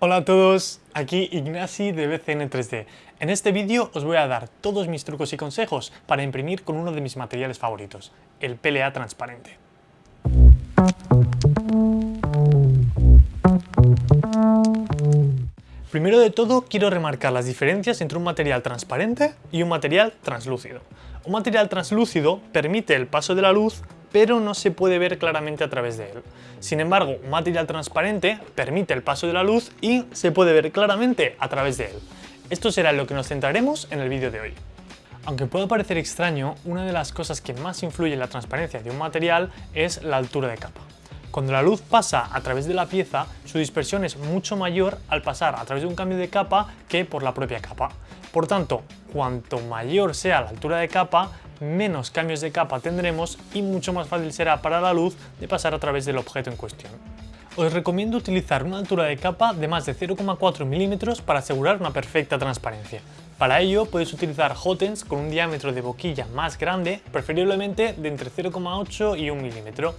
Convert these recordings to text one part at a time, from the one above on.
Hola a todos, aquí Ignasi de BCN 3D. En este vídeo os voy a dar todos mis trucos y consejos para imprimir con uno de mis materiales favoritos, el PLA transparente. Primero de todo quiero remarcar las diferencias entre un material transparente y un material translúcido. Un material translúcido permite el paso de la luz pero no se puede ver claramente a través de él. Sin embargo, un material transparente permite el paso de la luz y se puede ver claramente a través de él. Esto será lo que nos centraremos en el vídeo de hoy. Aunque pueda parecer extraño, una de las cosas que más influye en la transparencia de un material es la altura de capa. Cuando la luz pasa a través de la pieza, su dispersión es mucho mayor al pasar a través de un cambio de capa que por la propia capa. Por tanto, cuanto mayor sea la altura de capa, menos cambios de capa tendremos y mucho más fácil será para la luz de pasar a través del objeto en cuestión. Os recomiendo utilizar una altura de capa de más de 0,4 milímetros para asegurar una perfecta transparencia. Para ello puedes utilizar hotens con un diámetro de boquilla más grande, preferiblemente de entre 0,8 y 1 milímetro.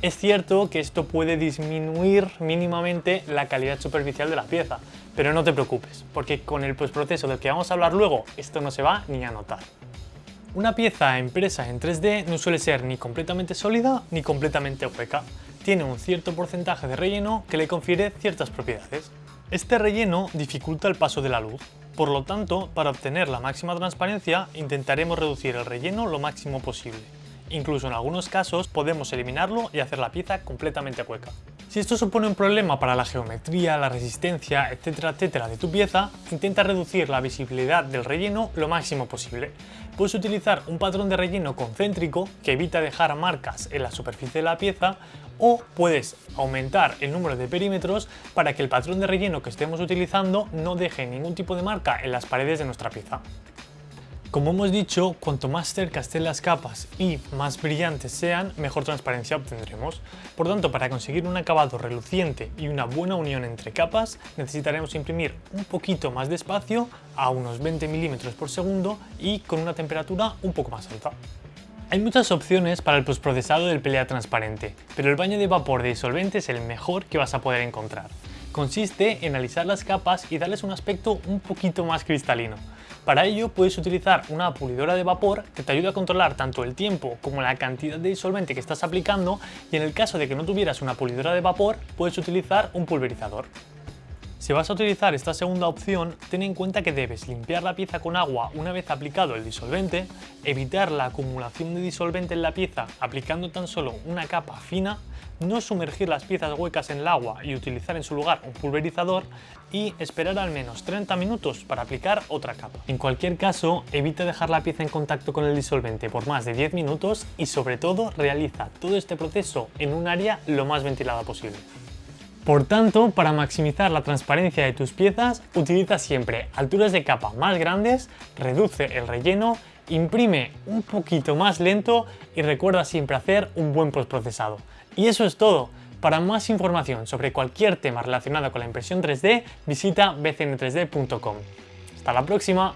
Es cierto que esto puede disminuir mínimamente la calidad superficial de la pieza, pero no te preocupes, porque con el postproceso del que vamos a hablar luego, esto no se va ni a notar. Una pieza impresa en 3D no suele ser ni completamente sólida ni completamente hueca. Tiene un cierto porcentaje de relleno que le confiere ciertas propiedades. Este relleno dificulta el paso de la luz, por lo tanto, para obtener la máxima transparencia intentaremos reducir el relleno lo máximo posible. Incluso en algunos casos podemos eliminarlo y hacer la pieza completamente hueca. Si esto supone un problema para la geometría, la resistencia, etcétera, etcétera de tu pieza, intenta reducir la visibilidad del relleno lo máximo posible. Puedes utilizar un patrón de relleno concéntrico que evita dejar marcas en la superficie de la pieza o puedes aumentar el número de perímetros para que el patrón de relleno que estemos utilizando no deje ningún tipo de marca en las paredes de nuestra pieza. Como hemos dicho, cuanto más cerca estén las capas y más brillantes sean, mejor transparencia obtendremos. Por tanto, para conseguir un acabado reluciente y una buena unión entre capas, necesitaremos imprimir un poquito más despacio, a unos 20 milímetros por segundo y con una temperatura un poco más alta. Hay muchas opciones para el postprocesado del PLA transparente, pero el baño de vapor de disolvente es el mejor que vas a poder encontrar. Consiste en alisar las capas y darles un aspecto un poquito más cristalino. Para ello puedes utilizar una pulidora de vapor que te ayuda a controlar tanto el tiempo como la cantidad de disolvente que estás aplicando y en el caso de que no tuvieras una pulidora de vapor puedes utilizar un pulverizador. Si vas a utilizar esta segunda opción, ten en cuenta que debes limpiar la pieza con agua una vez aplicado el disolvente, evitar la acumulación de disolvente en la pieza aplicando tan solo una capa fina no sumergir las piezas huecas en el agua y utilizar en su lugar un pulverizador y esperar al menos 30 minutos para aplicar otra capa. En cualquier caso, evita dejar la pieza en contacto con el disolvente por más de 10 minutos y sobre todo realiza todo este proceso en un área lo más ventilada posible. Por tanto, para maximizar la transparencia de tus piezas, utiliza siempre alturas de capa más grandes, reduce el relleno, imprime un poquito más lento y recuerda siempre hacer un buen postprocesado. Y eso es todo. Para más información sobre cualquier tema relacionado con la impresión 3D, visita bcn3d.com. ¡Hasta la próxima!